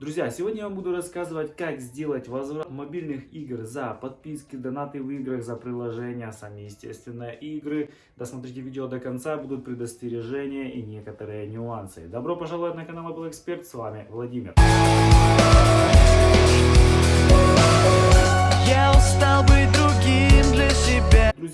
Друзья, сегодня я вам буду рассказывать, как сделать возврат мобильных игр за подписки, донаты в играх, за приложения, сами, естественно, игры. Досмотрите видео до конца, будут предостережения и некоторые нюансы. Добро пожаловать на канал Apple Expert, с вами Владимир.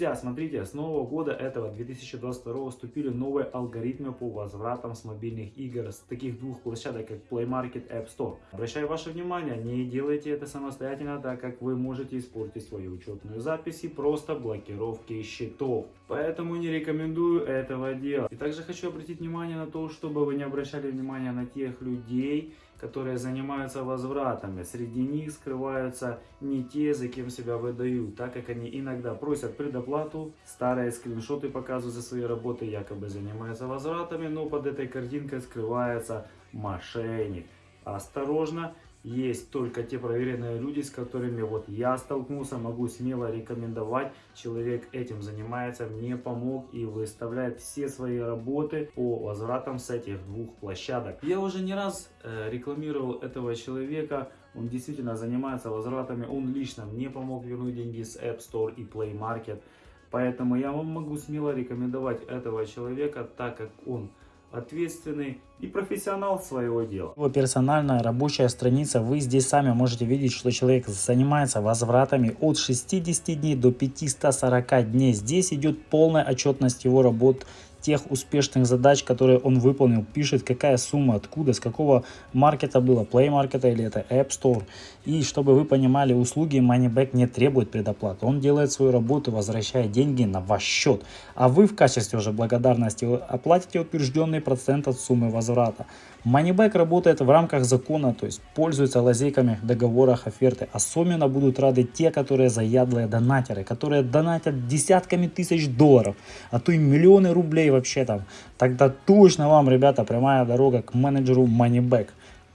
Друзья, смотрите, с нового года этого 2022 вступили новые алгоритмы по возвратам с мобильных игр с таких двух площадок, как Play Market App Store. Обращаю ваше внимание, не делайте это самостоятельно, так как вы можете испортить свою учетную запись и просто блокировки счетов. Поэтому не рекомендую этого делать. И также хочу обратить внимание на то, чтобы вы не обращали внимания на тех людей, которые занимаются возвратами. Среди них скрываются не те, за кем себя выдают, так как они иногда просят предоплату, старые скриншоты показывают за свои работы, якобы занимаются возвратами, но под этой картинкой скрывается мошенник. Осторожно, есть только те проверенные люди, с которыми вот я столкнулся, могу смело рекомендовать. Человек этим занимается, мне помог и выставляет все свои работы по возвратам с этих двух площадок. Я уже не раз э, рекламировал этого человека, он действительно занимается возвратами, он лично мне помог вернуть деньги с App Store и Play Market. Поэтому я вам могу смело рекомендовать этого человека, так как он ответственный и профессионал своего дела. Его персональная рабочая страница, вы здесь сами можете видеть, что человек занимается возвратами от 60 дней до 540 дней. Здесь идет полная отчетность его работ, тех успешных задач, которые он выполнил, пишет какая сумма, откуда, с какого маркета было, Play Market или это App Store. И чтобы вы понимали, услуги Moneyback не требуют предоплаты. Он делает свою работу, возвращая деньги на ваш счет. А вы в качестве уже благодарности оплатите утвержденный процент от суммы возврата. Moneyback работает в рамках закона, то есть пользуется лазейками в договорах оферты. Особенно будут рады те, которые заядлые донатеры, которые донатят десятками тысяч долларов, а то и миллионы рублей вообще там. Тогда точно вам, ребята, прямая дорога к менеджеру Moneyback.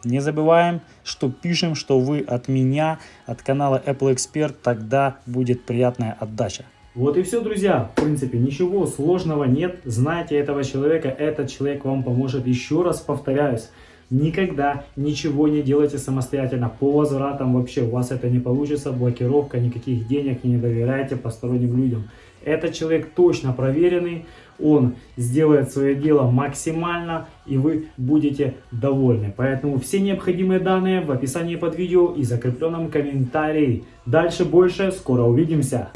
Не забываем, что пишем, что вы от меня, от канала Apple Expert, тогда будет приятная отдача. Вот и все, друзья. В принципе, ничего сложного нет. Знайте этого человека, этот человек вам поможет. Еще раз повторяюсь, никогда ничего не делайте самостоятельно. По возвратам вообще у вас это не получится. Блокировка, никаких денег, не доверяйте посторонним людям. Этот человек точно проверенный, он сделает свое дело максимально и вы будете довольны. Поэтому все необходимые данные в описании под видео и закрепленном комментарии. Дальше больше, скоро увидимся.